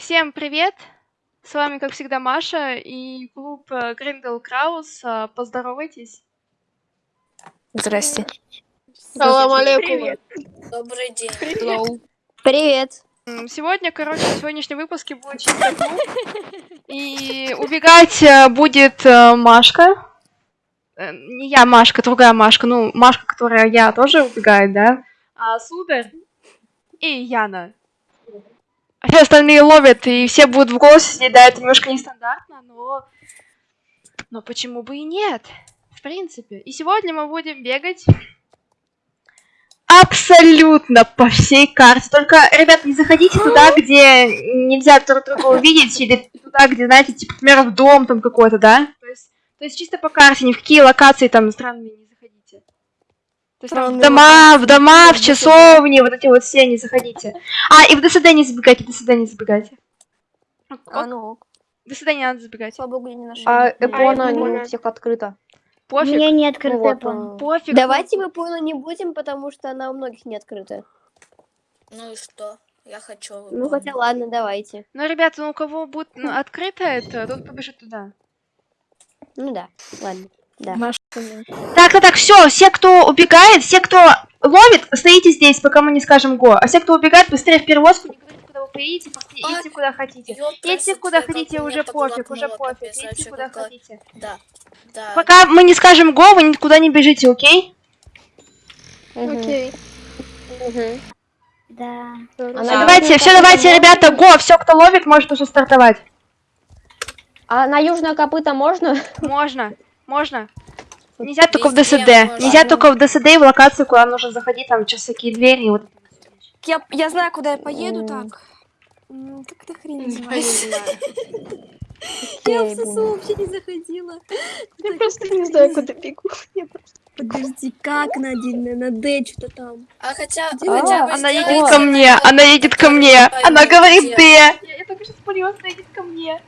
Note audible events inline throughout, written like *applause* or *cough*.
Всем привет! С вами, как всегда, Маша и клуб э, Гриндел Краус. Э, Поздоровайтесь. Здрасте. Салам алейкум. Привет. Добрый день. Hello. Привет. М, Сегодня, короче, в сегодняшнем выпуске будет чисто клуб. И убегать э, будет Машка. Не я Машка, другая Машка. Ну, Машка, которая я, тоже убегает, да? А Сударь и Яна. А все остальные ловят, и все будут в голосе сидеть. Да, это немножко нестандартно, но... Но почему бы и нет? В принципе. И сегодня мы будем бегать абсолютно по всей карте. Только, ребят, не заходите туда, где нельзя друг друга увидеть, или туда, где, знаете, типа, например, в дом там какой-то, да? То есть, то есть чисто по карте, ни в какие локации там странные не есть там в дома, в дома, в часовни, вот эти вот все не заходите. А, и в ДСД не забегайте, в ДСД не забегайте. А ну, В ДСД не надо забегать. слава богу, я не нашла. А Эпона не прикольно. у всех открыта. Пофиг, Мне не Ну открыто, вот, по-моему. э, пофиг. Давайте мы Пойла не будем, потому что она у многих не открыта. Ну и что? Я хочу. Ну выполнить. хотя ладно, давайте. Ну, ребята, ну у кого будет ну, открыто это, тот побежит туда. Ну да, ладно. Да. Так, так, так, все, все, кто убегает, все, кто ловит, стоите здесь, пока мы не скажем го. А все, кто убегает, быстрее в перевозку, не говорите, куда вы поедете, идите куда хотите. Если куда хотите, уже пофиг, уже пофиг. вообще куда хотите. Да. Да. Пока мы не скажем го, вы никуда не бежите, окей? Окей. Да. Давайте, все, давайте, ребята, го, все, кто ловит, может уже стартовать. А на южное копыто можно? Можно, можно. Нельзя только в ДСД. Нельзя только в ДСД и в локацию, куда нужно заходить, там сейчас всякие двери и вот. Я, я знаю, куда я поеду так. Как это хрень называется? *laughs* Я в ССУ вообще не заходила. Я просто не знаю, куда бегу. *laughs* Подожди, как на один, на Д что-то там. А хотя, Она едет ко мне, на- она едет ко мне. Она говорит. Д. Я, только что спалилась, она едет ко мне.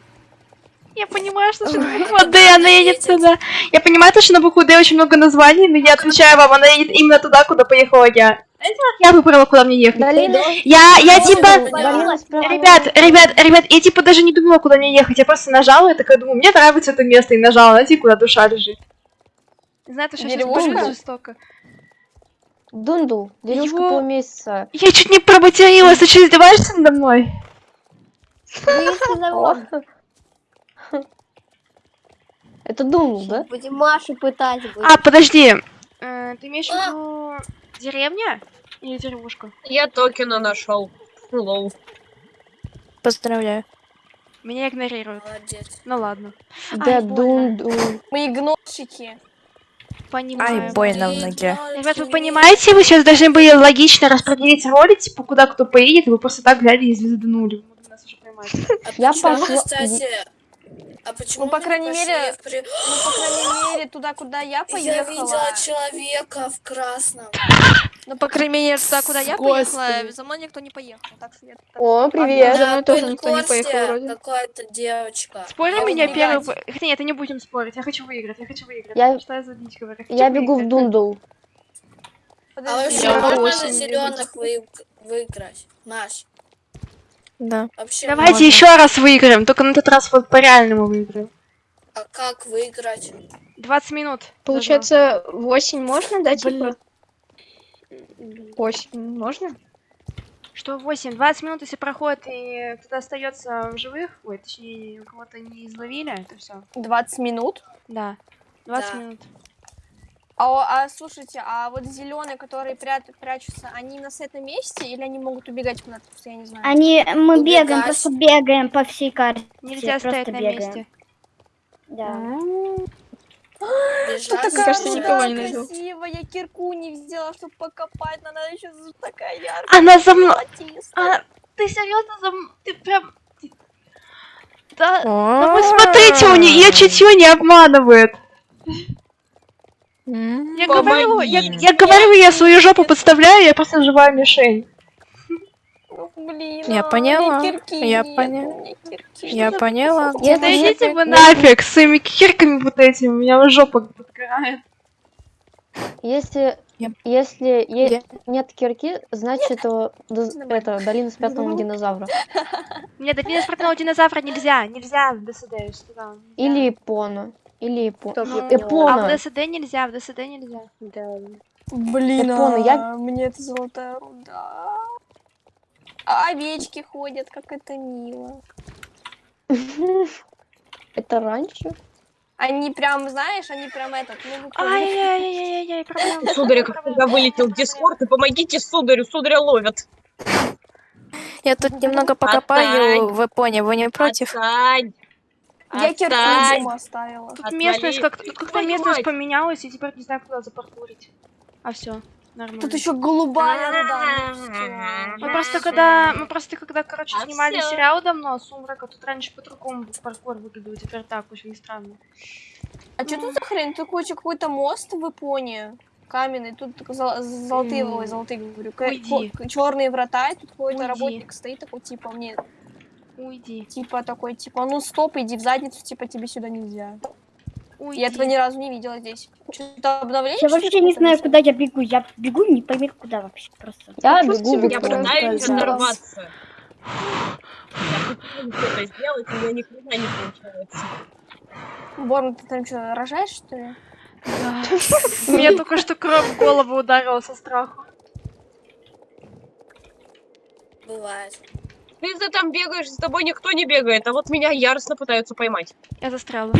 Я понимаю, что на букву Д, она едет туда. Я понимаю, то, что на букву Д очень много названий, но я отвечаю вам, она едет именно туда, куда поехала я. Я выбрала, куда мне ехать? Долина. Я, я типа... Долина. Ребят, ребят, ребят, я типа даже не думала, куда мне ехать. Я просто нажала и такая думаю, мне нравится это место, и нажала, знаете, куда душа лежит. Знаете, что сейчас будет жестоко. Дундул. Деревушка Его- полумесяца. Я чуть не проматерилась, ты что, издеваешься надо мной? Это Дундул, да? Будем Машу пытать. будем. А, подожди. Э, ты имеешь в виду деревня или деревушка? Я токена нашел. Hello. Поздравляю. Меня игнорируют. Молодец. Ну ладно. Да, больно. Дундул. Мы игнорщики. Понимаю. Ай, больно в ноге. Ребят, вы понимаете, вы сейчас должны были логично распределить роли, типа, куда кто поедет, и вы просто так взяли и звезданули. Вы могли нас уже поймать. А Я пошла- кстати, а почему Ну, по крайней мере, при- Ну, по крайней *gasps* мере, туда, куда я Я поехала. видела человека в красном. Ну, по крайней мере, туда, куда я поехала, за мной никто не поехал. Так что я О, привет. За мной тоже никто не поехал вроде. Какая-то девочка. Спорим, Я меня первый... нет, это не будем спорить, я хочу выиграть, я хочу выиграть. Я- Что я за дичь говорю? хочу Я бегу в. Дундул. А вообще Я можно зеленых вы... выиграть? Маш, Да. вообще Давайте можно? еще раз выиграем, только на этот раз вот по-реальному выиграем. А как выиграть? 20 минут. Получается, 8 можно, да, Блин. типа? 8 можно? Что 8? 20 минут, если проходит и кто-то остается в живых, ой, точнее, у кого-то не изловили, это все. 20 минут. Да. 20 Да. минут. А, а слушайте, а вот зеленые, которые прят- прячутся, они на этом месте или они могут убегать куда-то? Просто я не знаю. Они, мы Убегать. бегаем, просто бегаем по всей карте. Нельзя просто стоять на бегаем. месте. Да. Бежать? Что Мне кажется, такая никого не найду. красивая, я кирку не взяла, чтобы покопать, но она еще такая яркая. Она за мной. А, ты серьезно за мной? Ты прям. Да. Ну Да вы смотрите, у нее чутье не обманывает. Я говорю, я, я говорю, я свою жопу подставляю, я просто живая мишень. Ну, блин, Я а, поняла, я нет, поня- у меня кирки Я нет. поняла. Да идите нет- вы нафиг с своими кирками вот этими, у меня жопа подгорает. Если Если е- нет кирки, значит э, доз- это долина спрятанного динозавра. Мне до спортивного динозавра нельзя, нельзя я сказала. нельзя. Или Япона. Или я Ну, А в ДСД нельзя, в ДСД нельзя. Да. Блин, Я понял, я- а, мне это золотая руда. А овечки ходят, как это мило. *laughs* Это раньше? Они прям, знаешь, они прям этот, ну. Ай-яй-яй-яй-яй, проблема. Сударь, как когда вылетел в Дискорд, и помогите сударю, сударя ловят. Я тут немного покопаю в Японии. Вы не против? Отстань! Я дома оставила. Тут Отвали. местность как тут как-то Твою местность мать. поменялась, и теперь не знаю, куда запаркурить. А все, нормально. Тут еще голубая руда. ну всё. Мы просто когда, мы просто когда, короче, А снимали всё. сериал давно, Сумрака, тут раньше по-другому паркур выглядел, теперь так, очень странно. А что тут за хрень? Тут какой-то мост в Японии. Каменный, тут зол- золотые, золотые, говорю, черные врата, и тут какой-то работник стоит такой, типа, мне, Уйди, типа, такой, типа, ну стоп, иди в задницу, типа, тебе сюда нельзя. уйди. Я этого ни разу не видела здесь. Что-то обновление? Я вообще не знаю, куда я бегу. Я бегу не пойми куда вообще просто. Я Пусть бегу меня Я пытаюсь оторваться. *laughs* Я пытаюсь что-то сделать, у меня ни хрена не получается. Борн, ты там что, рожаешь, что ли? *laughs* Да. Мне только что кровь в голову ударила со страху. Бывает. Ты за там бегаешь, за тобой никто не бегает, а вот меня яростно пытаются поймать. Я застряла.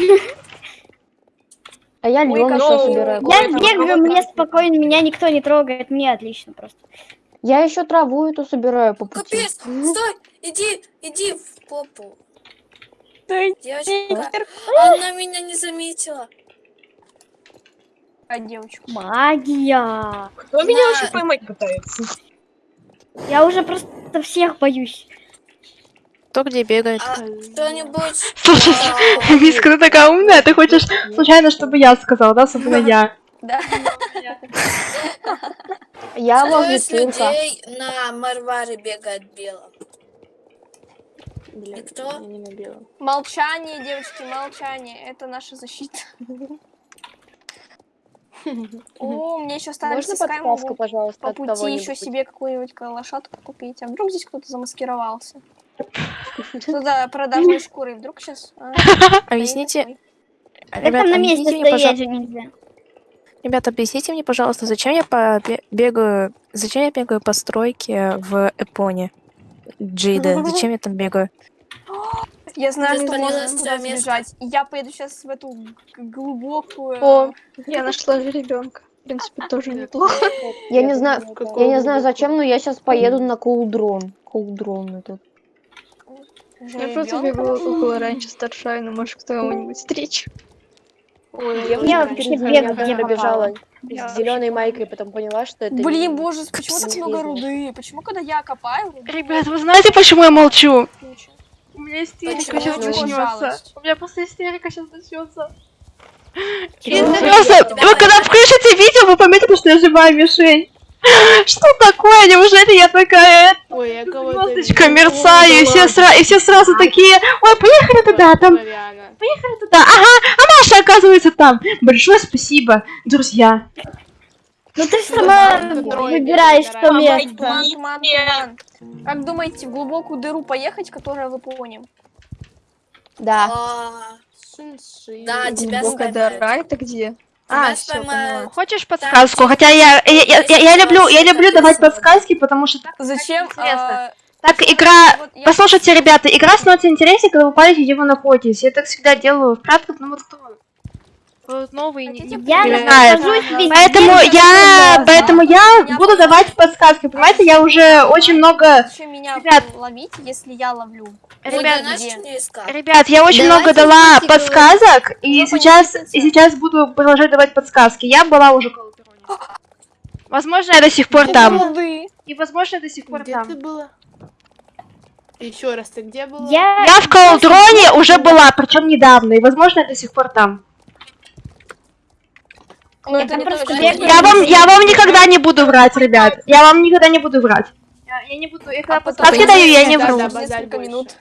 А я как еще собираю. Я бегаю, мне спокойно, меня никто не трогает, мне отлично просто. Я еще траву эту собираю по пути. Капец, стой, иди, иди в попу. Девочка, она меня не заметила. А девочку. Магия. Кто меня вообще поймать пытается? Я уже просто всех боюсь. Кто где бегает? А кто-нибудь... Слушай, Миска, ты такая умная, ты хочешь случайно, чтобы я сказала, да, особенно я. Да. Я цирка. людей на Марваре бегает белым? Блин, кто? Молчание, девочки, молчание. Это наша защита. О, мне еще остались Можно подсказку, пожалуйста, по пути еще себе какую-нибудь лошадку купить. А вдруг здесь кто-то замаскировался? Туда продажной шкурой. Вдруг сейчас... *laughs* Объясните, Так ребята, там на месте объясните мне, стоять нельзя. ребята, объясните мне, пожалуйста, зачем я бегаю, зачем я бегаю по стройке в Эпоне? Джида, *laughs* зачем я там бегаю? Я знаю, что можно туда сбежать. Я поеду сейчас в эту глубокую... О, Я нашла ребенка. В принципе, тоже неплохо. Я не знаю, я не знаю зачем, но я сейчас поеду на кулдрон. Кулдрон этот. Я просто бегала около раньше старшая, но может кто-нибудь встречу. Я вообще пробежала Я с зеленой майкой, потом поняла, что это Блин, боже, почему так много руды? Почему, когда я копаю, Ребят, вы знаете, почему я молчу? У меня истерика сейчас начнется. У меня просто истерика сейчас начнется. Просто, вы когда включите видео, вы поймете, что я живая мишень. *laughs* Что такое? Неужели я такая Ой, я кого-то звездочка мерцаю, и все, сра- и все сразу такие, ой, поехали туда, там, Коляна. туда. Ага, а Маша оказывается там. Большое спасибо, друзья. Ну ты сама выбираешь то выбирай. место. Как думаете, в глубокую дыру поехать, которая в Японии? Да. А. Да, тебя дыра, это где? А, всё, споймают. Хочешь подсказку? Хотя я, я, я, я- я люблю, я люблю давать подсказки, потому что так, Зачем? интересно. а, так игра... вот я- Послушайте, ребята, игра становится интереснее, когда вы палите, где вы находитесь. Я так всегда делаю в кратком, ну вот кто? Вот новый Я не везде, Поэтому я, поэтому я буду давать подсказки, понимаете? Я уже очень много, Ребят. ловить, если я ловлю? ребят, ребят, я очень много дала подсказок, и сейчас, и сейчас буду продолжать давать подсказки. Я была уже около. Возможно, я до сих пор там. И возможно, я до сих пор Где там. ты была? Еще раз, ты где была? Я... Я в Колдроне уже была, причем недавно, и возможно, я до сих пор там. Ну, это не просто бегаю. Я вам, я вам никогда не буду врать, ребят. Я вам никогда не буду врать. Я, я не буду, я когда А потом вы даю, я не да, вру. да, несколько больше. минут.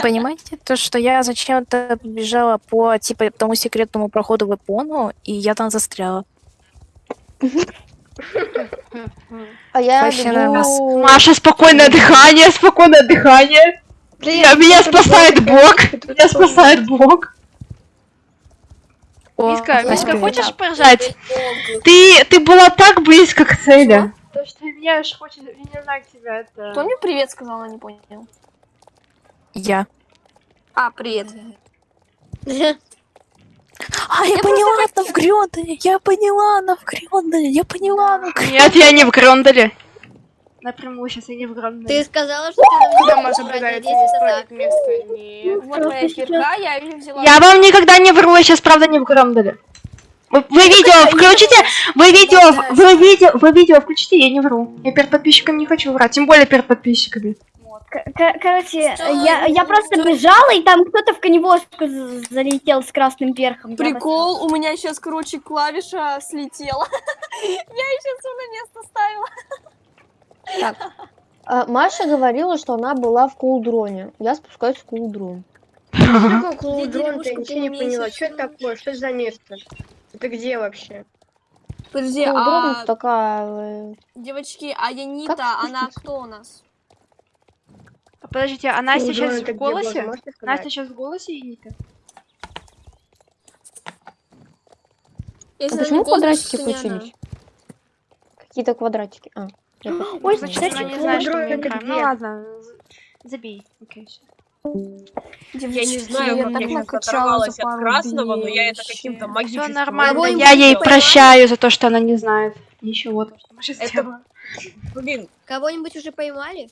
Понимаете, то, что я зачем-то бежала по, типа, тому секретному проходу в Япону, и я там застряла. А я бегу... Маша, спокойное дыхание, спокойное дыхание. Я- меня спасает Бог. Меня спасает Бог. О, Миска, привет. хочешь поржать? Ты, ты была так близко к цели. То, что меня аж хочет, я не знаю, тебя это... Кто мне привет сказал, я не понял. Я. А, привет. А, я поняла, она в Грёнделе. Я поняла, она в Грёнделе. Я поняла, она в Грёнделе. Нет, я не в Гронделе. Напрямую сейчас я не в Гронделе. Ты сказала, что ты Куда здесь назад. место? Нет. Вот моя кирка, я ее взяла. Я вам никогда не вру, я сейчас правда не в Гронделе. Вы, вы видео включите, вы видео, вы видео, вы видео включите, я не вру. Я перед подписчиками не хочу врать, тем более перед подписчиками. Короче, я, я просто бежала, и там кто-то в коневозку залетел с красным перхом. Я Прикол, у меня сейчас, короче, клавиша слетела. *laughs* Я ее сейчас на место ставила. Так. А, Маша говорила, что она была в кулдроне. Я спускаюсь в кулдрон. Какой деревушку ты ничего не поняла. Что это такое? Что это за место? Это где вообще? Подожди, Кулдрон а такая... э, девочки, а Янита, Как она кто у нас? А Подождите, а Настя Кулдрон сейчас в голосе? Настя сейчас в голосе и Ника? Если А почему квадратики включились? Какие-то квадратики. А, я. Ой, Значит, она не знает, что мы это. Ну ладно, забей. Окей. Я не знаю, я как так я сейчас оторвалась от красного, но я это каким-то вообще. Все магическим нормально, я ей прощаю за то, что она не знает. Ничего, то, что Маша Это- сделала. Блин, Кого-нибудь уже поймали?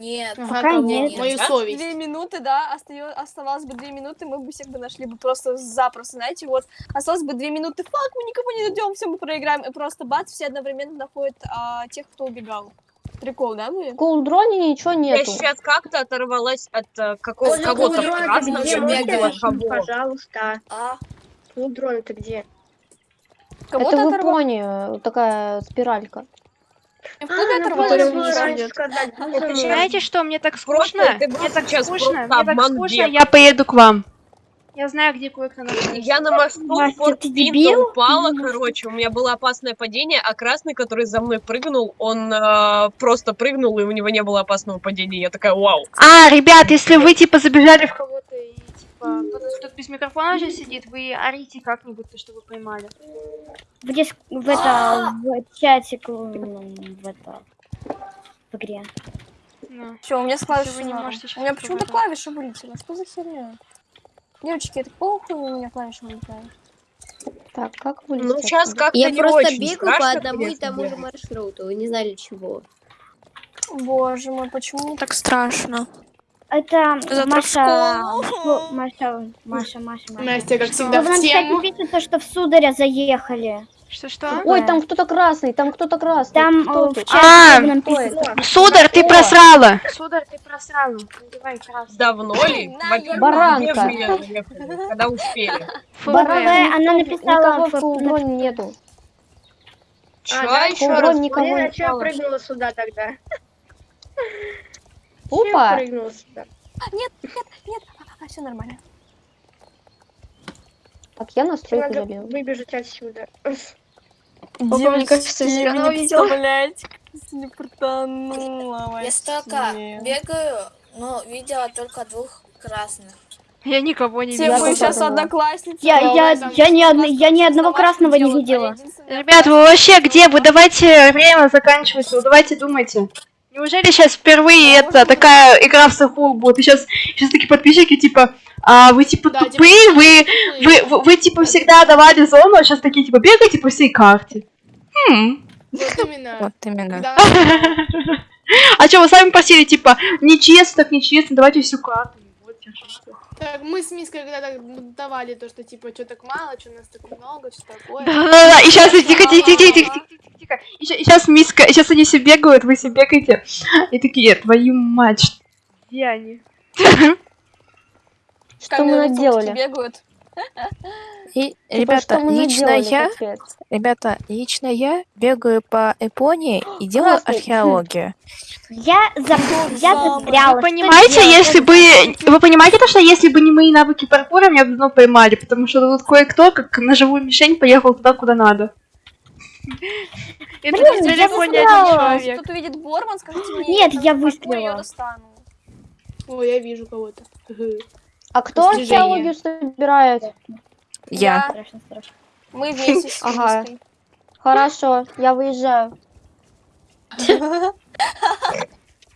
Нет, Пока нет. Мою Да? совесть. Две минуты, да, остаё- оставалось бы две минуты, мы бы всех бы нашли бы просто запросто, знаете, вот, осталось бы две минуты, фак, мы никого не найдем, все, мы проиграем, и просто бац, все одновременно находят а, тех, кто убегал. Прикол, да, будет? В кулдроне ничего я нету. сейчас как-то оторвалась от э, какого- Боже, кого-то красного, где? я кого. Пожалуйста. а Кулдрон это где? Кого-то Это в. Японии э, такая спиралька. В клубе Это мой. Знаете что, мне так скучно, мне так скучно, мне так скучно, я поеду к вам. Я знаю, где кое-кто находится. Я на мосту Форт дебил? упала, короче, у меня было опасное падение, а красный, который за мной прыгнул, он э, просто прыгнул, и у него не было опасного падения. Я такая, вау. А, ребят, если вы типа забежали в кого-то и типа кто-то тут без микрофона сейчас сидит, вы орите как-нибудь, то, что вы поймали. В, дис- в это, в чатик, в это, в игре. Ну. Все, у меня с клавишей вы не можете У меня почему-то попробовать. клавиша вылетела, что за херня? Девочки, это похуй, у меня клавиша вылетает. Так, как Ну, вылезти сейчас как-то Я не просто бегаю по одному и тому же маршруту. Вы не знали чего. Боже мой, почему Так страшно. Это Маша, Маша, Маша, Маша, Маша. Настя, как всегда, в тему. то, что в сударя заехали. Что-что? Ой, там кто-то красный, там кто-то красный. Там Кто А? Сударь, ты просрала! Сударь, ты просрала. Надевай красный. Давно ли? Баранка. Когда успели? Фу, Баран, блин. она написала Никого в- в кулдроне нету. Чё А, еще Кулдрон раз? а чё я прыгнула сюда тогда? Чё я Опа! прыгнула сюда? А, все нормально. Так, я на стройку Надо забил. выбежать отсюда. Девочки, кажется, вы зеркало не видела. представляете, как не притонула я столько бегаю, но видела только двух красных. Я никого не Все видела. вы тоже сейчас одноклассницы. Я, я, я, ни, одно- я ни одного красного не а видела. Ребят, вы вообще где? Вы давайте время заканчивается, вы давайте думайте. Неужели сейчас впервые это такая игра в сухую будет? И сейчас, сейчас такие подписчики типа, а вы типа Да, типа, тупые, вы, вы, вы, вы, типа всегда давали зону, а сейчас такие типа бегайте по всей карте. Хм. Вот именно. Вот именно. *laughs* А что, вы сами просили, типа, нечестно, так нечестно, давайте всю карту. Так, мы с Миской когда так давали то, что типа, что так мало, что нас так много, что такое. Да-да-да, и сейчас, тихо, тихо, тихо, тихо, тихо, тихо, тихо. И сейчас миска, сейчас они все бегают, вы все бегаете. И такие, твою мать, где они? Что мы наделали? бегают. И, Типа, ребята, лично я, капец? ребята, лично я бегаю по Японии и делаю археологию. Я, за... я застряла. Вы понимаете, если бы... Вы понимаете то, что если бы не мои навыки паркура, меня бы давно поймали, потому что тут кое-кто, как на живую мишень, поехал туда, куда надо. И Блин, тут в я телефоне один застряла. человек. Кто-то видит Борман, скажите мне. Нет, я выстрелила. её достану. О, я вижу кого-то. А кто Достижение. археологию собирает? Я. Страшно, страшно. Мы *laughs* вместе с Ага. Хорошо, я выезжаю. *laughs*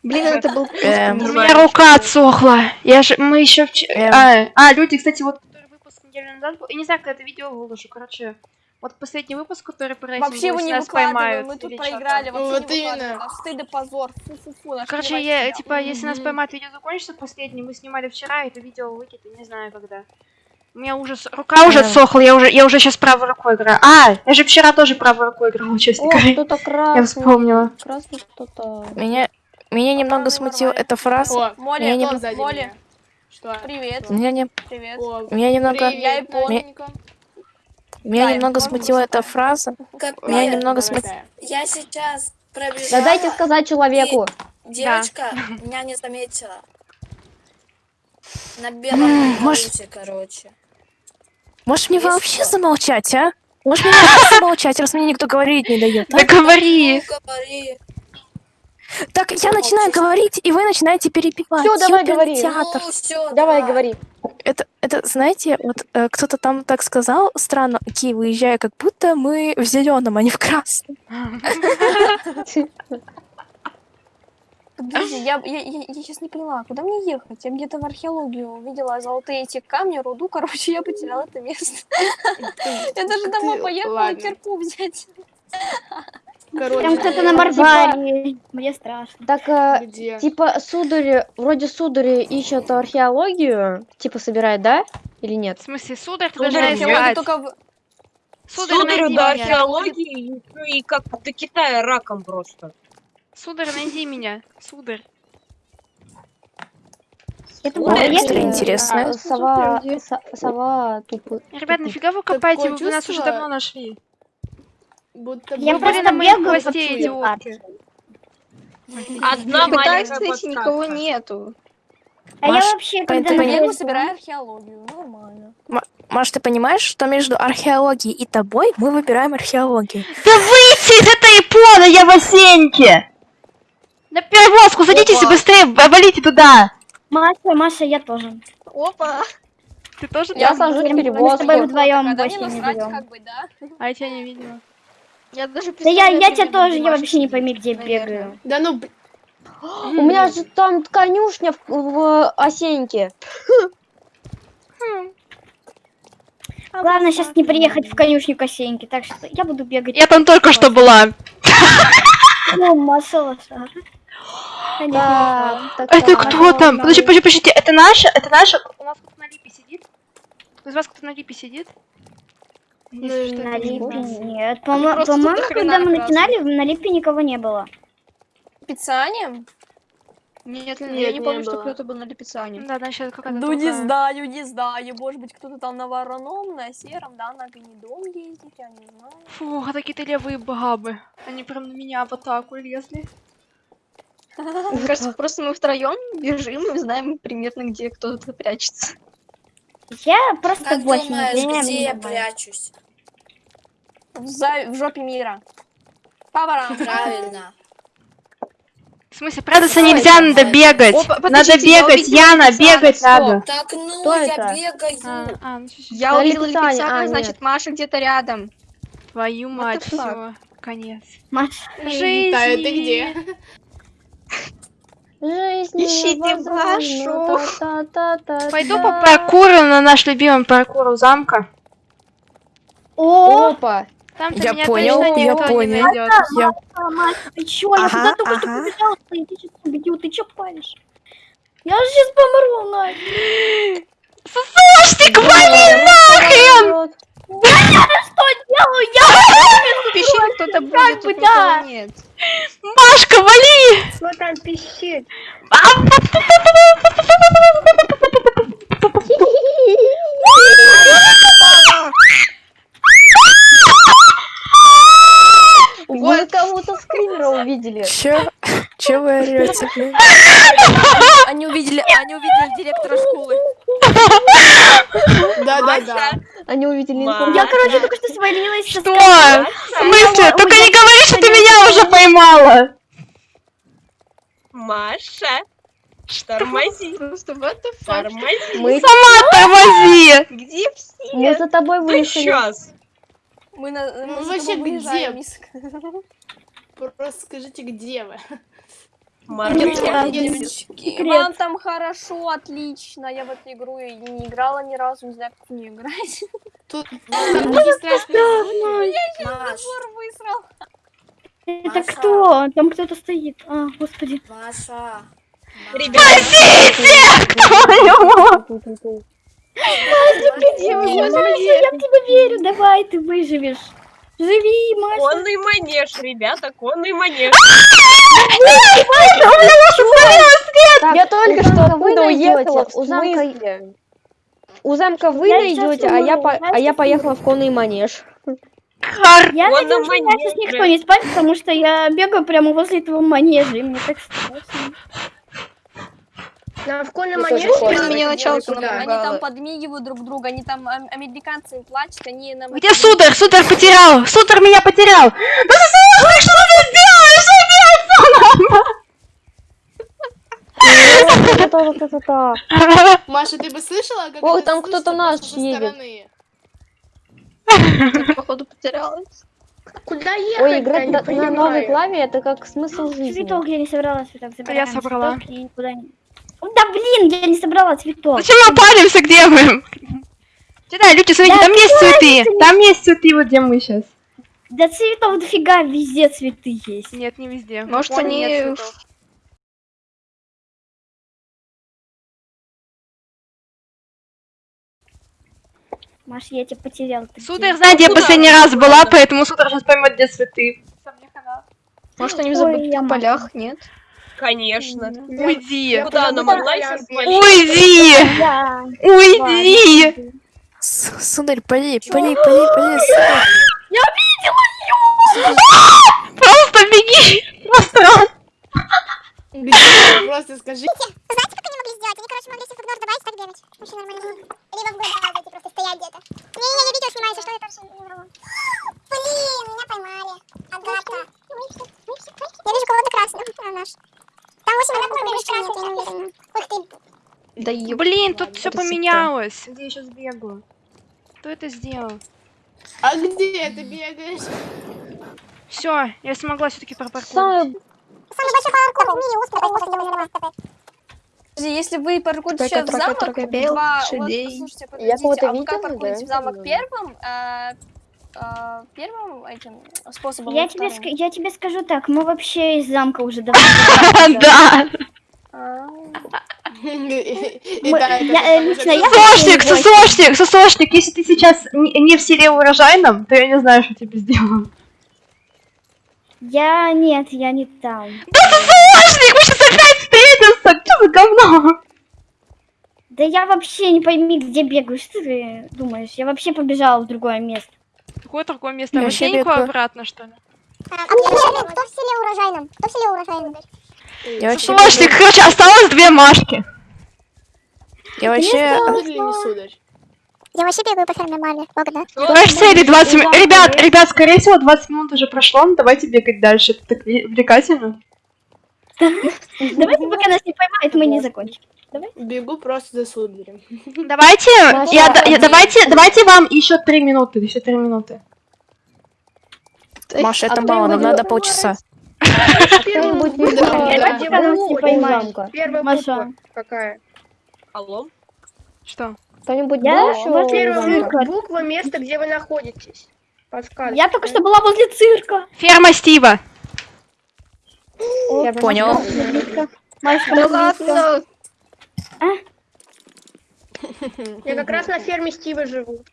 Блин, это был Эм, У меня рука отсохла. Я же, мы еще вчера... Эм. А, а, люди, кстати, вот который выпуск неделю назад был. Я не знаю, когда это видео выложу, короче. Вот последний выпуск, который про Вообще если не нас поймают мы тут проиграли, Вот именно. Аж стыд и позор. Фу-фу-фу, Короче, я, типа, если нас поймают, видео закончится последний, мы снимали вчера, это видео выкину, не знаю когда. У меня ужас, рука уже отсохла, я уже, я уже сейчас правой рукой играю. А, я же вчера тоже правой рукой играла, *laughs* честно О, говоря. кто-то Я красный. вспомнила. Красный кто-то. Меня, меня немного смутила эта фраза. О, Молли, Я не кто сзади Молли, меня? Что? привет, Меня, не, привет. О, меня немного, привет, Я япон- Наденька. Меня Да, немного смутила эта фраза. Капец. Меня немного Давай, смут- Тая. Я сейчас пробежала. Да дайте сказать человеку. Девочка *laughs* меня не заметила. На белом может- короче. Можешь мне Есть вообще что? замолчать, а? Можешь мне вообще *laughs* замолчать, раз мне никто говорить не дает, а? Да говори! Ну, говори. Так, я начинаю говорить, и вы начинаете перебивать. Всё, давай говори. театр. Ну, все, Давай, говори. Это, это, знаете, вот э, кто-то там так сказал, странно, окей, выезжая, как будто мы в зеленом, а не в красном. Подожди, я, я, я, я сейчас не поняла, куда мне ехать? Я где-то в археологию увидела золотые эти камни, руду, короче, я потеряла это место. Я даже домой поехала кирку взять. Короче, Там кто-то на барбаре. Мне страшно. Так, Где? типа, судари, вроде судари ищут археологию, типа, собирает, да? Или В нет? смысле, сударь, ты Сударь, Археология искать. только в- Сударь, найди до археологии и как до Китая раком просто. Сударь, найди меня. Сударь. Это было если- интересно. А, Сова, со- сова тупо. Ребят, нафига вы копаете? Вы нас уже давно нашли. Будто Я просто бегаю по гостей, идиотки. Одна маленькая кстати, никого нету. А я Маш, вообще, ты когда понимаешь- Бегу, на собираю археологию, нормально. Маш, ты понимаешь, что между археологией и тобой мы выбираем археологию? Да выйти из этой Япона, я в Осеньке! На перевозку садитесь и Опа. быстрее валите туда! Маша, Маша, я тоже. Опа. Ты тоже Я сажусь в Мы с тобой перевозку. вдвоем больше не берем. как бы, да? А я тебя не видела. Я даже Да я, я тебя тоже, я вообще не пойми, где наверное. бегаю. Да ну, У меня же там конюшня в, в Осеньке. Главное сейчас не приехать в конюшню Косеньки, так что я буду бегать. Я там только что была. Ну, Это кто там? Подожди, подожди, подождите, это наша? Это наша? У нас кто-то на липе сидит? Из вас кто-то на липе сидит? Если что, На не липе нет. По-моему, когда мы начинали, на липе никого не было. Специально? Нет, Нет, я не не помню, что было. кто-то был на липицане. Да, значит, какая-то Ну, не другая. знаю, не знаю. Может быть, кто-то там на вороном, на сером, да, на гнедом ездит, я не знаю. Фу, а такие-то левые бабы. Они прям на меня в атаку лезли. *laughs* Мне кажется, просто мы втроем бежим и знаем примерно, где кто-то прячется. Я просто Как больше думаешь, не где я прячусь? В, за- в жопе мира. Папарам. *laughs* Правильно. В смысле, прятаться Ой, нельзя, надо давай. бегать. Опа, Надо бегать, Яна, бегать стоп. надо. Так, ну, Кто я это? бегаю. А, а, ну, Я увидела Липицане, Липицана, а, значит, нет. Маша где-то рядом. Твою мать, все, конец. Маш, Жизнь. Тая, ты где? Жизнь Ищите Машу. Пойду по паркуру на наш любимый паркур у замка. о, Опа. Там-то Я меня понял, точно я никто не понял. найдет. Я... Маш, ты чё? Я Ага, туда только что ага. побежала, ты ты чё убедил, ты чё палишь? Я же сейчас помру, Надя. Слушайте, вали нахрен! Что делаю я? В пещере кто-то будет, как бы, да. нет. Машка, вали! Кто там пищит? Вы кого-то скримера увидели. Чё? Чё вы блин? Они увидели, они увидели директора школы. Да-да-да. Они увидели Ма- информацию. Я, короче, только что свалилась Что? В смысле? Только не говори, что ты меня уже поймала! Маша, тормози, *laughs* Просто what the fuck? тормози. Мы, Сама тормози! Где все? мы за тобой вышли. сейчас. Мы, на, мы Ну, вообще, где? Просто скажите, где вы? Секрет. Вам там хорошо, отлично. Я в эту игру и не играла ни разу, не знаю, как в нее играть. Тут не страшно. Маш, Забор высрал. Это кто? Там кто-то стоит. А, господи. Маша. Вы, Маша, господи? я в тебя верю. Давай, ты выживешь. Живи, Маша. конный манеж, ребята, конный манеж. Я только что оттуда уехала. в У замка, смысле? у замка вы Я найдете, а я, по- а я поехала в конный манеж. Хар! Я надеюсь, на что меня сейчас никто не спать, потому что я бегаю прямо возле этого манежа, и мне так страшно. На тоже манеже? Мне начало. Они там подмигивают друг друга, они там ам- американцы плачут, они нам... Где Судар? Судар потерял! Судар меня потерял! Да слушай, что ты сделаешь? Что делать, Та-та-та-та-та. Маша, ты бы слышала, как Ой, это там кто-то наш едет. Походу потерялась. Куда ехать? Ой, играть не на, на новой клаве это как смысл жизни. Цветок я не собрала, цветок забираем. собрала. цветок и куда ни- О, Да блин, я не собрала цветок. Зачем мы палимся, где мы? Да, люди, смотрите, Да там есть цветы. Там есть цветы, вот где мы сейчас. Да цветов дофига, везде цветы есть. Нет, не везде. Может, они. Маш, я тебя потерял. Сударь, знаете, я последний раз была, поэтому Сударь сейчас поймет, где цветы. Может, они в забытых полях, нет? Конечно. Уйди. Куда она могла? Уйди! Да. Уйди! Сударь, поди, поди, поди, поди, сударь. Просто беги! Просто? Просто скажи. Знаете, как они могли сделать? Они, короче, могли сиф игнор добавить, так бегать. Вообще нормально. Либо в добавить и просто стоять где-то. Не-не-не, я видео снимаю, что, это вообще не вру. *gasps* Блин, меня поймали. Агата. Я вижу кого-то красного. А, наш. Там 8 на какой красный, я не уверена. Ух ты. Да. Блин, тут все поменялось. Где я сейчас бегаю? Кто это сделал? А где ты бегаешь? Все, я смогла все-таки пропаркурить. Самый Самый большой паркур в мире узкий, такой может делать катать. Подожди, Если вы паркурите в замок, два... Вот, Я подождите, кого-то а паркурите в замок первым, а, первым этим способом, Я тебе, я тебе скажу так, мы вообще из замка уже давно. *laughs* Да! А, э, Сосошник, Восемь. сосошник, сосошник, если ты сейчас не, в селе урожайном, то я не знаю, что тебе сделаю. Я нет, я не там. Да сосошник, мы сейчас опять встретимся! Что за говно? Да я вообще не пойми, где бегаю. Что ты думаешь? Я вообще побежала в другое место. Какое другое место? Я В вообще Осеньку бегаю. обратно, что ли? А, а мне интересно, кто в селе урожайном? Кто в селе урожайном? Я вообще, Сосошник, короче, осталось две Машки. я вообще? Я вообще бегаю по ферме маме. Богда. Давай в цели 20 минут. Ребят, ребят, скорее всего, 20 минут уже прошло, ну давайте бегать дальше. Это так увлекательно. Давайте, пока нас не поймают, мы не закончим. Бегу просто за сударем. Давайте, я, давайте, давайте вам еще три минуты, еще три минуты. Маша, это мало, нам надо полчаса. Маша. буква какая? Алло? Что? Кто-нибудь Я был Первая буква места, где вы находитесь. Подсказка. Я только что была возле цирка. Ферма Стива. Я Понял. Машка, Да близко. ладно. Я как раз на ферме Стива живу.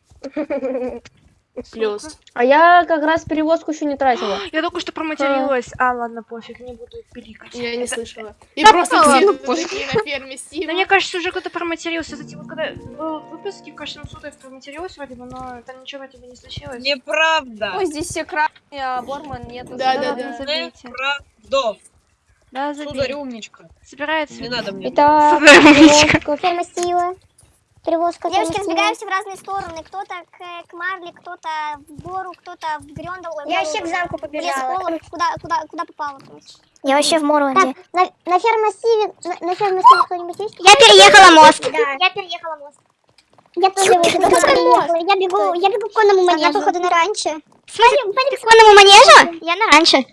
Плюс. А я как раз перевозку еще не тратила. *gasps* Я только что проматерилась. А, ладно, пофиг, не буду пиликать. Я не слышала. *laughs* И Да просто такие на ферме Стива. Да мне кажется, уже кто-то проматерился. Кстати, вот когда был выпуск, в каждом суде проматерилась вроде бы, но там ничего бы не случилось. Неправда. Ой, здесь все красные, а Борман нету. Да, да, да. Неправда. Да, Сударь забей. умничка. Собирается. Не надо мне. Итак, *laughs* Сударь, умничка. перевозка. Ферма Стива. Перевозка Девушки разбегаемся в разные стороны. Кто-то к, э, к Марли, кто-то в гору, кто-то в Грёндал. Я вообще к замку в побежала. Куда, куда, куда короче. Я вообще в Морланде. Так, на, на фермассиве, на, на фермассиве кто-нибудь есть? Я переехала мост. Да. Я переехала мост. Я тоже переехала. Я бегу, я бегу к конному манежу. Она, походу, на ранче. Пойдем, пойдем к конному манежу? Я на раньше.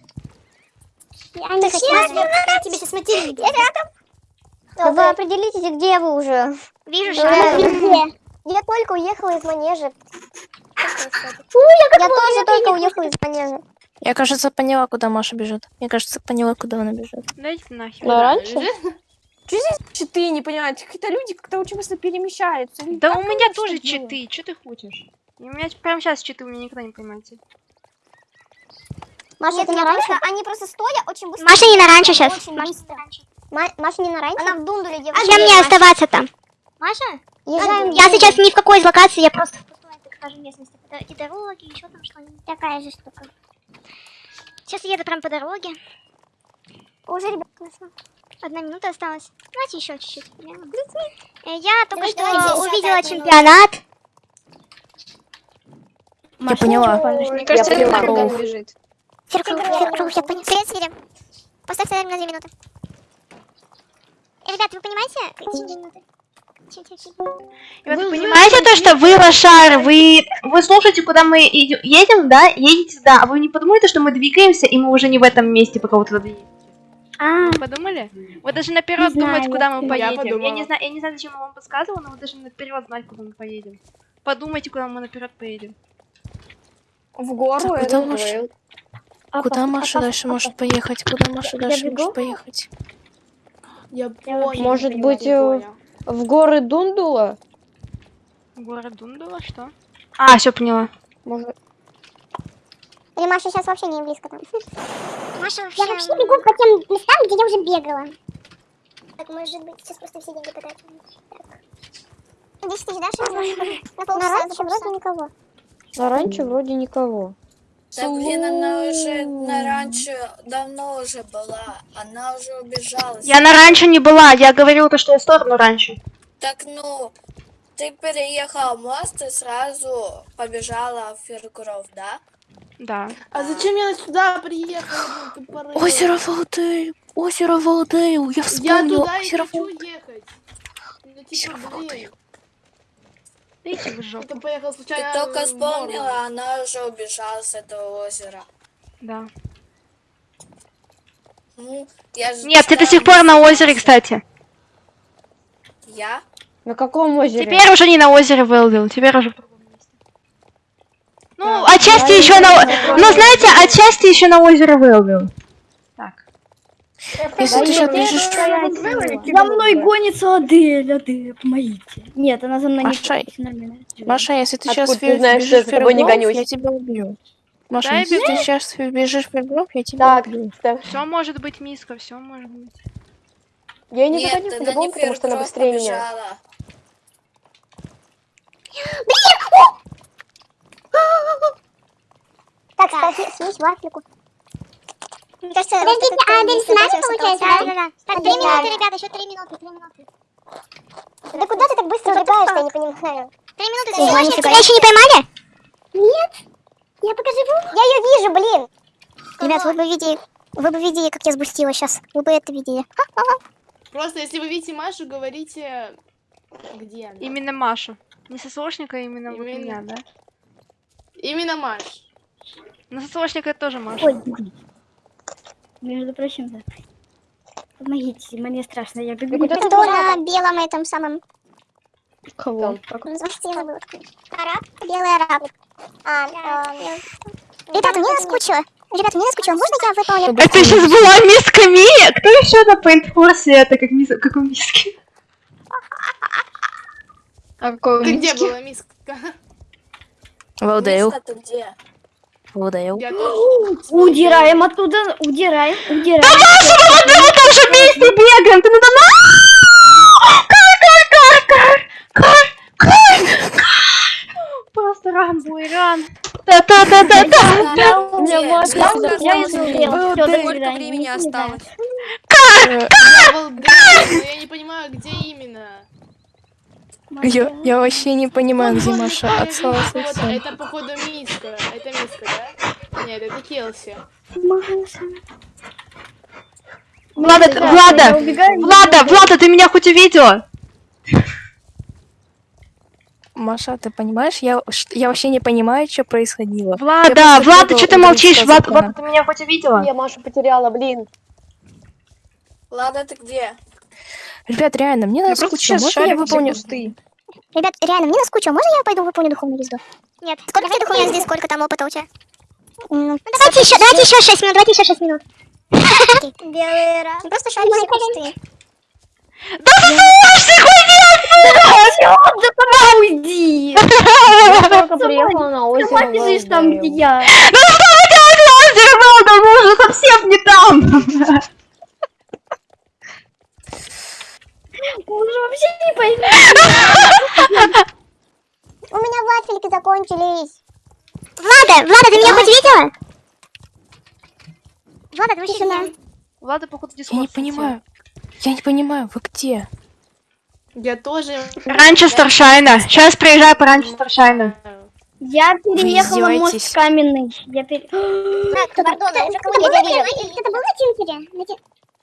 Я не хочу. Я тебе сейчас материть. Я рядом. Да вы определитесь, где вы уже. Вижу, что где. Я только уехала из манежа. Фу, я, я тоже только уехала из манежа. Я, кажется, поняла, куда Маша бежит. Я, кажется, поняла, куда она бежит. Дайте нахер. На раньше? Что здесь читы, не понимаю? Какие-то люди как-то очень быстро перемещаются. Да как у меня тоже читы, что ты хочешь? И У меня прямо сейчас читы, вы меня никогда не поймаете. Маша, Нет, ты на раньше? просто- Они просто стоя очень быстро. Маша не на раньше Очень щас. быстро. Ма- Маша не на раньше? Она в дундуле А девушка. чем мне оставаться там? Маша? Езжаем. Я сейчас ни в какой из локаций, я просто... так скажем, местности. И дороги, еще там что-нибудь. Такая же штука. Сейчас еду прям по дороге. Уже ребят нашла. Одна минута осталась. Давайте еще чуть-чуть. Э, Я только Давай, что давай, увидела чемпионат. Я поняла. Мне кажется, Я это поняла. Я. Привет, Свирим. Поставь таймер на 2 минуты. Ребята, вы понимаете? Вот вы понимаете то, что вы лошары, вы, вы слушаете, куда мы иди- едем, да? Едете туда, а вы не подумали, что мы двигаемся, и мы уже не в этом месте, пока вы туда едете? А, подумали? Вы даже наперед думать, куда мы я поедем. Я, подумала. не знаю, я не знаю, зачем я вам подсказывала, но вы должны наперед знать, куда мы поедем. Подумайте, куда мы наперед поедем. В гору. Так, это. Куда Маша дальше может поехать? Куда Маша дальше бегу? может поехать? Я понял. Может я быть, э, В горы Дундула? Город Дундула, что? А, все поняла. Может... Или Маша сейчас вообще не близко там. *laughs* Маша вообще... Я вообще бегу по тем местам, где я уже бегала. Так, может быть, сейчас просто все деньги потратим. Так. 10 тысяч, да, сейчас? На полчаса, на раньше вроде никого. На раньше вроде никого. Да блин, она уже на раньше давно уже была. Она уже убежала. Я на раньше не была, я говорила то, что я в сторону раньше. Так ну, ты переехала мост и сразу побежала в Фергуров, да? Да. А зачем я сюда приехала? Озеро Валдейл! Озеро Валдейл! Я Я вспомнила туда и озеро хочу Валдейл. ехать. Ну, Озеро типа, Видите, вы жопу. это поехал Ты случайно. только в вспомнила, она уже убежала с этого озера. Да. Ну, я же Нет, ты до сих пор на озере, кстати. Я? На каком озере? Теперь уже не на озере Велвилл, теперь уже в другом месте. Ну, Да, отчасти еще на... знаю. Ну, знаете, отчасти еще на озере Велвилл. Если ты сейчас бежишь... За мной гонится Адель, Адель, помогите. Нет, она за мной Маша, не нормально. Маша, если ты сейчас ты знаешь, что бежишь я за тобой не в Фергуров, гонюсь? я тебя убью. Маша, если ты сейчас бежишь в Фергуров, я тебя убью. так. Все может быть, миска, все может быть. Я и не загоню по-любому, не потому что она быстрее меня. Так, кстати, съесть вафельку. Мне кажется, Подождите, а Адель с нами получается, да? Да, да. Так, три минуты, ребята, еще три минуты, три минуты. Да куда ты так быстро убегаешь, я не понимаю. Три минуты, лишь. нифига. Тебя еще не поймали? Нет. Я пока живу. Я ее вижу, блин. Ребят, вы бы видели, вы бы видели, как я сбустила сейчас. Вы бы это видели. Просто если вы видите Машу, говорите, где она. Именно Машу. Не сосошника, а именно вот Именно. меня, да? Именно Маш. Но сосошника это тоже Маша. Ой, блин. Между прочим, да. Помогите, мне страшно, я бегу. Кто на белом этом самом... Кого? Араб? Белый араб. А, эм, Ребята, мне наскучило. Ребята, мне наскучило. Можно я выполню? Это сейчас была миска Мия? Кто еще на Пейнтфорсе это как, мис... как у миски? А какой Ты где миски? была, миска? Валдейл. Миска, ты где? Тоже. *gasps* Удираем оттуда, удираем, удираем. В одном и том же месте бегаем! Ты надо мной! Кар, кар, кар, кар, кар, кар! Просто ран, бой, ран. Та-та-та-та-та! Да, меня где? мать- Миска, Я до Сколько свидания. времени осталось? Я Валдейл, но я не понимаю, где именно. Я, я вообще не понимаю, где Маша вот, совсем. это походу миска. Это миска, да? Нет, это Келси. Маша. Влада, Да, Влада, убегаю, Влада, Влада, ты меня хоть увидела? Маша, ты понимаешь, я, я вообще не понимаю, что происходило. Влада, Влада, что ты молчишь? Влада. Влада, ты меня хоть увидела? Я Машу потеряла, блин. Ладно, ты где? Ребят, реально, мне надо скучно. сейчас Можно я выполню? Ребят, реально, мне наскучило. Можно я пойду выполню духовную езду? Нет. Сколько тебе духовной езды, сколько там опыта у тебя? Ну, давайте еще, давайте еще 6 минут, давайте еще 6 минут. *laughs* Белый раз. Просто шарик все пустые. Да слушай, Да уйди! *laughs* Я только приехала на озеро. Сама бежишь там, где я. Ну что у тебя Влада, мы уже совсем не там. *laughs* Мы уже вообще не поймем. У меня вафельки закончились. Влада, Влада, ты меня хоть видела? Влада, ты вообще меня... Влада, походу, Я не понимаю. Я не понимаю, вы где? Я тоже... Раньше Старшайна. Сейчас приезжаю по раньше Старшайна. Я переехала мост каменный. Я пере... Так, пардон, я уже кого-то я вижу. Это был на Тинкере?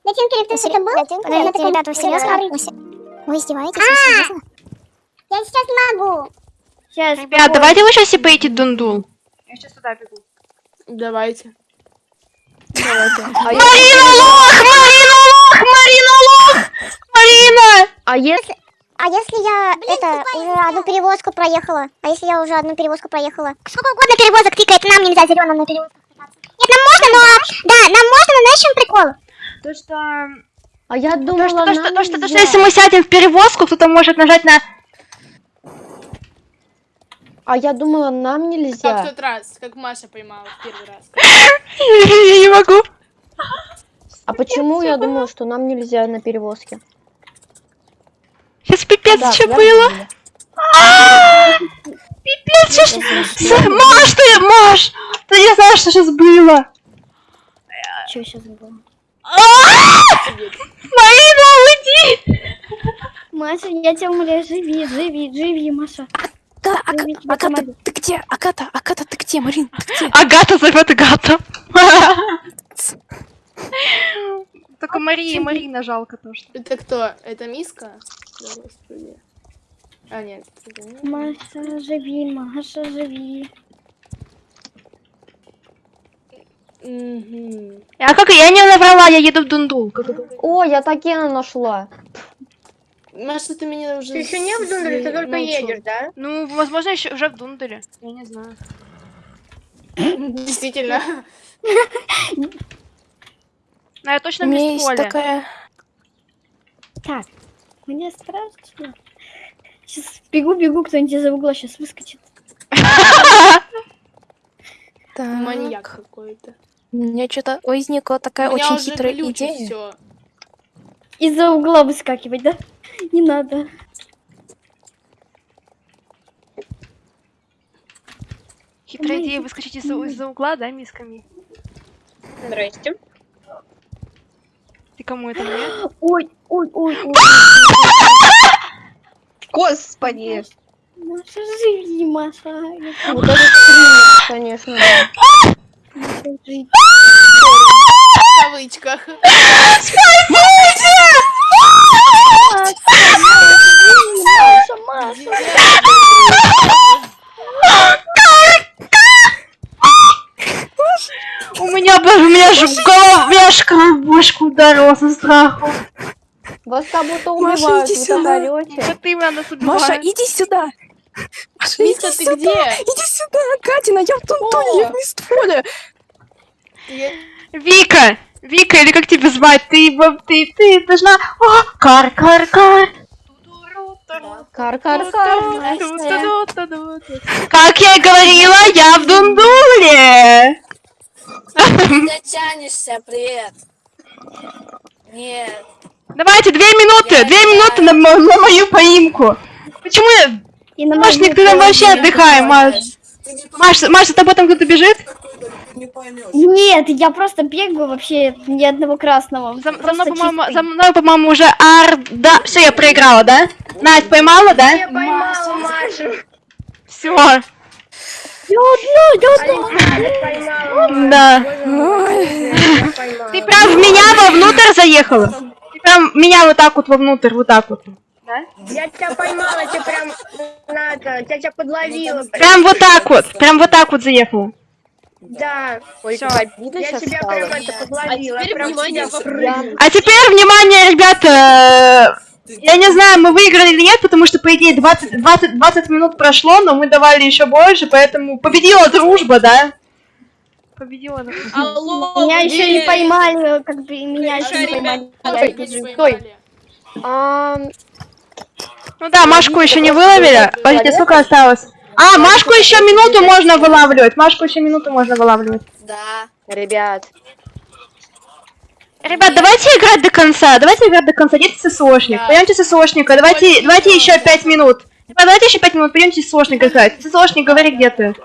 На Тинкере кто-то это был? На Тинкере, ребята, вы серьезно? Вы издеваетесь? А! Я сейчас не могу. Сейчас, Ребят, давайте вы сейчас и поедете Дундул. Я сейчас туда бегу. Давайте. *laughs* Марина лох! Марина лох! Марина лох! Марина! А если... А если я это уже одну перевозку проехала? А если я уже одну перевозку проехала? Сколько угодно перевозок тикает, нам нельзя зеленым на перевозках кататься. Нет, нам можно, но... Да, нам можно, но знаешь, чем прикол? То, что... А я То, думала, что, то, что, то, что, то, что нельзя. если мы сядем в перевозку, кто-то может нажать на... А я думала, нам Как в нельзя. тот раз, как Маша поймала в первый раз. *laughs* Я не могу. А почему я думала, что нам нельзя на перевозке? Сейчас пипец Да, что было. А, Пипец, что Маш, ты, Маш, ты не знаешь, что сейчас было. Что сейчас было? Марина, уйди! Маша, я тебя умоляю, живи, живи, живи, Маша. Да, Агата, помогу. ты где? Агата, Агата, ты где? Марин, ты где? Агата зовет Агата. Только Марии, Марина жалко то, что. Это кто? Это миска? А, нет. Маша, живи, Маша, живи. А как я не наврала, я еду в Дундул. как? О, я Такена нашла. Маша, ты меня уже... Ты еще не в Дундале, ты только едешь, да? Ну, возможно, еще уже в Дундуле. Я не знаю. Действительно. Но я точно в Мистполе. такая... Так, мне страшно. Сейчас бегу-бегу, кто-нибудь из-за угла сейчас выскочит. *laughs* Так, Маньяк какой-то. У меня что-то возникла такая очень хитрая идея. всё. Из-за угла выскакивать, да? Не надо. Хитрая идея выскочить из-за из-за угла, да, мисками? Здрасте. Ты кому это мне? Ой, ой, ой, ой. Господи! Маша, живи, Маша. Вот это конечно, да. *laughs* В кавычках. Маша, Маша. У меня, боже, у меня же голова, у меня в башку ударила со страху. Вас как будто Маша, убивают, иди вы сюда. Коты меня нас Маша, иди сюда! Маша, Миска, иди ты сюда! где? Иди сюда, Катина, я в Тунтуне, я в Мистфоле! Вика! Вика, или как тебя звать? Ты, во- ты, ты должна... О, кар, кар, кар. Кар-кар-кар. Как я и говорила, я в Дундуле! Ты дотянешься, привет. Нет. Давайте, две минуты, Я две знаю. минуты на, на мою поимку. Почему я... И на мою ты там вообще отдыхай, Маш. Маш, Маш, за тобой там кто-то бежит? Нет, я просто бегаю вообще ни одного красного. За, за мной, по-моему, за мной, по-моему, уже ар... Да, все, я проиграла, да? Надь, поймала, да? Я поймала Машу. Все. Да. Боже мой, я поймала. Ты прям в меня вовнутрь заехала? Ты прям меня вот так вот вовнутрь, вот так вот. Я тебя поймала, тебя прям надо, я тебя подловила. Прям вот так вот, прям вот так вот заехала. Да. Ой, Всё. обидно Я тебя стало. прям это подловила. А теперь прям внимание. А теперь, внимание, ребята, э, я не знаю, мы выиграли или нет, потому что, по идее, 20, 20, 20 минут прошло, но мы давали еще больше, поэтому победила дружба, да? Победила дружба. Алло, Меня еще не поймали, как бы меня еще не поймали. ребят, Я Только не бежу. поймали. А, Ну да, Машку еще не выловили. Подождите, сколько осталось? А, Машку еще минуту можно вылавливать. Машку еще минуту можно вылавливать. Да. ребят, Ребят, давайте играть до конца. Давайте играть до конца. Где ССОшник? Да. Пойдемте ССОшника. Давайте, давайте еще пять минут. Ребят, давайте еще пять минут. Пойдемте ССОшника играть. ССОшник, говори, где ты.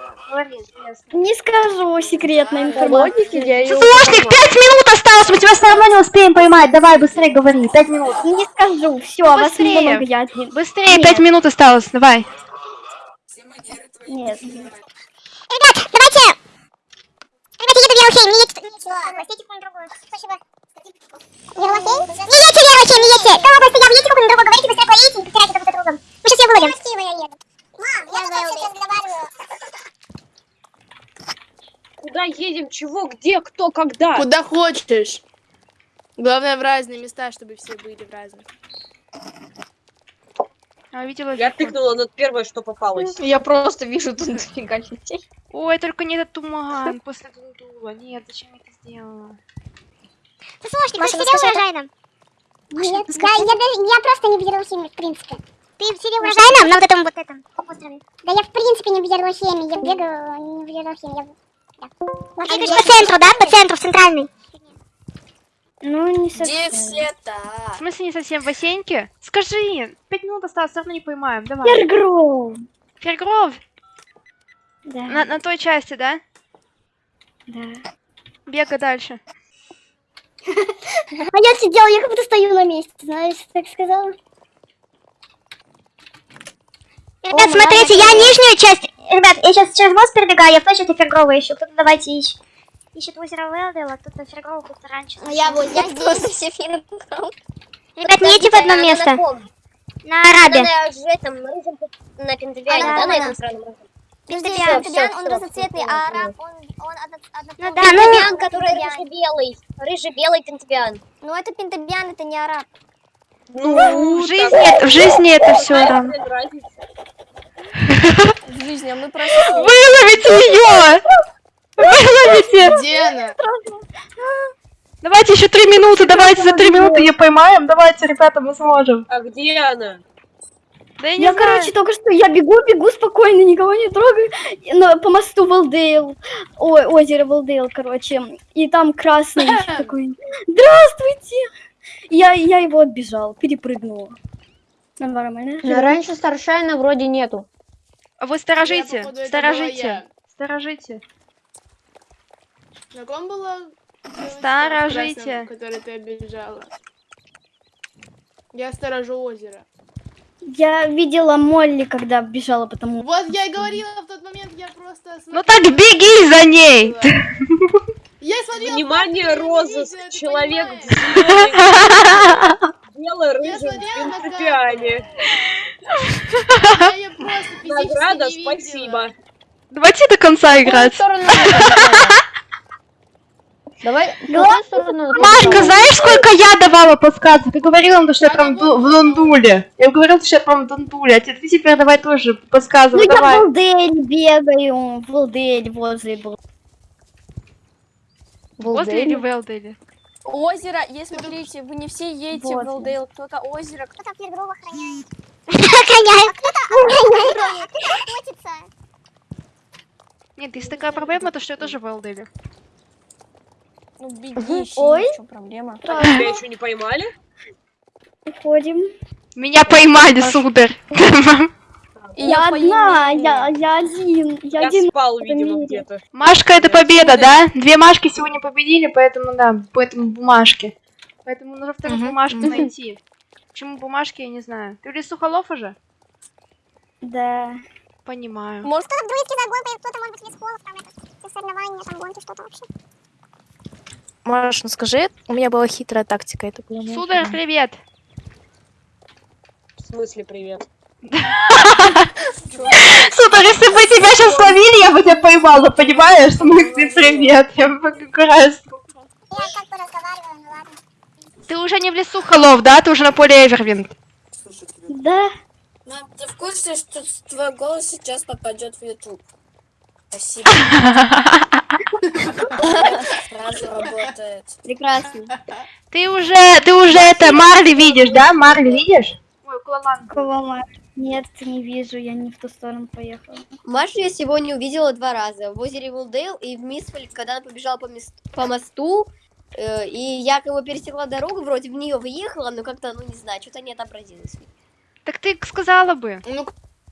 Не скажу секретная информация. логики я ССОшник, пять минут осталось. Мы тебя все равно не успеем поймать. Давай, быстрее говори. Пять минут. Не скажу, все, вас быстрее. много, я один. Быстрее, Нет. пять минут осталось. Давай. Нет. Ребят, давайте... Ребята, еду в Ярухей, не едьте... Гостите на другую. Спасибо. Ярлахей? Не едьте в Ярухей, не едьте! Кого бы стоял, едьте куда-нибудь другую, говорите, быстрее говорите, не повторяйте друг за другом. Мы сейчас ее выловим. Красиво я еду. Мам, я тут сейчас разговариваю. Едем? Чего? Где? Кто? Когда? Куда хочешь. Главное в разные места, чтобы все были в разных. А, видела? Я тыкнула на первое, что попалось. Я просто вижу тут дофига людей. Ой, только не этот туман после Дундула. Нет, зачем я это сделала? Слушай, ты сидел урожайном? Нет, да, я, просто не в Ярлахеме, в принципе. Ты сидел урожайном на вот этом вот этом острове? Да я в принципе не в Ярлахеме, я бегаю не в Ярлахеме, я... Вот ты говоришь по центру, да? По центру, в центральный. Ну, не Где совсем. все В смысле не совсем в бассейнке? Скажи, пять минут осталось, все равно не поймаем. Давай. Пергров. Пергров, Да, на, на той части, да? да. Бегай дальше. А я сидела, я как будто стою на месте, знаешь, так сказала. Ребят, смотрите, я нижнюю часть... Ребят, я сейчас через мост перебегаю, я в той части Фергрова ищу. Кто-то давайте ищет. Ищет озеро Велдела, кто-то Фергрова, кто-то раньше. Я вот, я здесь все фильмы. Ребят, не идти в одно место. На Арабе. На этом на А, да, на этом Пентагиан, он разноцветный, а араб, он, он одно, одно... Ну да, ну... Пентагиан, который рыжий-белый. Рыжий-белый Пентагиан. Ну это пентабиан, это не араб. в жизни, в жизни это все равно. В жизни, а мы просто... Выловите ее! Выловите! Где она? Давайте еще три минуты, давайте за три минуты ее поймаем. Давайте, ребята, мы сможем. А где она? Да я не Я, знаю. короче, только что я бегу, бегу спокойно, никого не трогаю. На- по мосту Валдейл. Ой, озеро Валдейл, короче. И там красный *laughs* такой. Здравствуйте! Я, я его отбежал, перепрыгнула. Нормально. Ну, раньше Старшайна вроде нету. Вы сторожите, Я, походу, сторожите, сторожите. На ком была в Сторожите. которой ты обижала? Я сторожу озеро. Я видела Молли, когда бежала по тому. Вот я и говорила в тот момент, я просто... Ну смотрела, так беги за ней! Я смотрела... *laughs* Внимание, ты Человек *laughs* Я смотрела на принципиане. Я просто физически Награда, не видела. спасибо. Давайте до конца играть. Давай, в сторону? Машка, знаешь, сколько я давала подсказок? Ты говорила, ну, что я прям ду- в Дундуле. Я говорила, что я прям в Дундуле. А ты теперь давай тоже Ну подсказывай, я в давай. Валдель бегаю, в Валдель возле был. Возле или Велдели? Озеро, если смотрите, вы не все едете Вот. в Валдейл, кто-то озеро, кто Кто-то Фергрова охраняет. Охраняет. Кто-то охотится. Нет, есть такая проблема, то что я тоже в Велдели. Ну, беги, Ой. в чем проблема? Тебя еще не поймали? Уходим. Меня поймали, сударь. Я одна, я, я один, я Я один. спал, видимо, где-то. Машка это победа, да? Две Машки сегодня победили, поэтому да, поэтому бумажки. Поэтому нужно вторую бумажку найти. Почему бумажки, я не знаю. Ты в лесу холов уже? Да. Понимаю. Может, Кто-то друидский загон, кто-то, может быть, лесхолов, там это, соревнования, там гонки, что-то вообще. Маш, ну скажи, у меня была хитрая тактика, это было не Сударь, привет. В смысле привет? *laughs* Сударь, если бы тебя сейчас ловили, я бы тебя поймала, понимаешь? В смысле, привет. Я бы как раз... Я как бы разговаривала. Ты уже не в лесу холов, да? Ты уже на поле Эвервинт. Да. Мам, ты в курсе, что твой голос сейчас попадет в YouTube? Спасибо. Сразу работает. Прекрасно. Ты уже, ты уже это, Марли видишь, да? Марли видишь? Ой, Кулалан. Кого Нет, не вижу, я не в ту сторону поехала. Машу я сегодня увидела два раза. В озере Вулдейл и в Мисфоль, когда она побежала по, мис- по мосту. Э, и я как бы пересекла дорогу, вроде в нее въехала, но как-то, ну не знаю, что-то не отобразилось. Так ты сказала бы. Ну,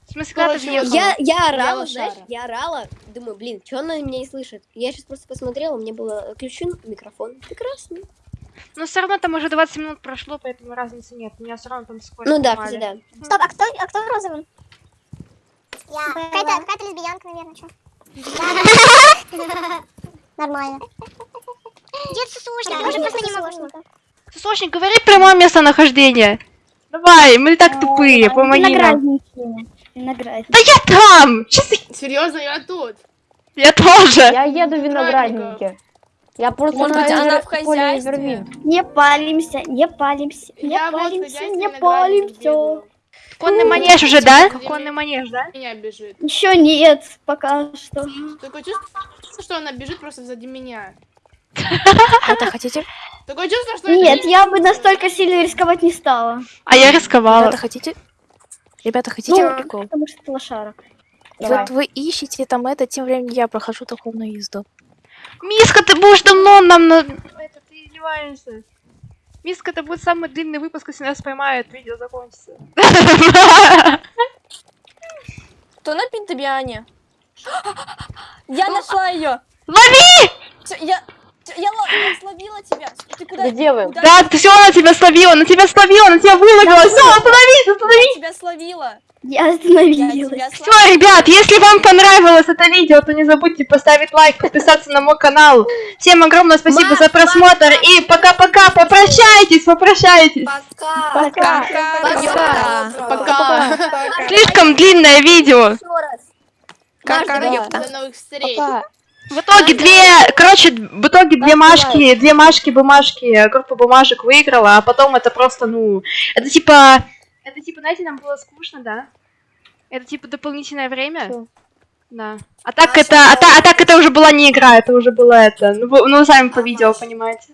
В смысле, когда ты въехала? Я, я орала, Белая знаешь, шара. я орала, думаю, блин, что она меня не слышит? Я сейчас просто посмотрела, мне было включен микрофон. Прекрасно. Но все равно там уже 20 минут прошло, поэтому разницы нет. Меня все равно там скоро Ну да, кстати, да. Стоп, а кто, а кто в розовом? Я. Какая-то, какая-то лесбиянка, наверное, что? *laughs* *laughs* Нормально. Дед сусушник, тоже просто не могу. Сосочник, говори прямое местонахождение. Давай, мы так тупые, помоги нам. Да я там! Серьезно, я тут. Я тоже. Я еду в виноградники. Я просто Может быть, она в хозяйстве? Не палимся, не палимся, не палимся, не палимся. Конный манеж уже, да? Конный манеж, да? Меня бежит. Еще нет, пока что. Такое чувство, что она бежит просто сзади меня. Это хотите? Такое чувство, что... Нет, я бы настолько сильно рисковать не стала. А я рисковала. Ребята, хотите? Ребята, хотите Ну, прикол? потому что это лошара. Вот вы ищете там это, тем временем я прохожу духовную езду. Миска, ты будешь давно нам на... Это ты издеваешься. Миска, это будет самый длинный выпуск, если нас поймают, видео закончится. Кто на Пентабиане? Я нашла ее. Лови! Я, я, ло- я словила тебя. Ты куда? Где вы? куда Да, ты- все, она тебя словила, она тебя словила, она тебя выловила. Все, остановись, Я остановись. тебя словила. Я Я остановилась. Все, ребят, если вам понравилось это видео, то не забудьте поставить лайк, подписаться на мой канал. Всем огромное спасибо за просмотр и пока-пока, попрощайтесь, попрощайтесь. Пока. Пока. Пока. Пока. Слишком длинное видео. Еще раз. Как До новых встреч. В итоге две, короче, в итоге две машки, две машки, бумажки, группа бумажек выиграла, а потом это просто, ну, это типа, это типа, знаете, нам было скучно, да? Это типа дополнительное время. Да. А так это, а, та- а так это уже была не игра, это уже было это, ну ну сами по видео понимаете.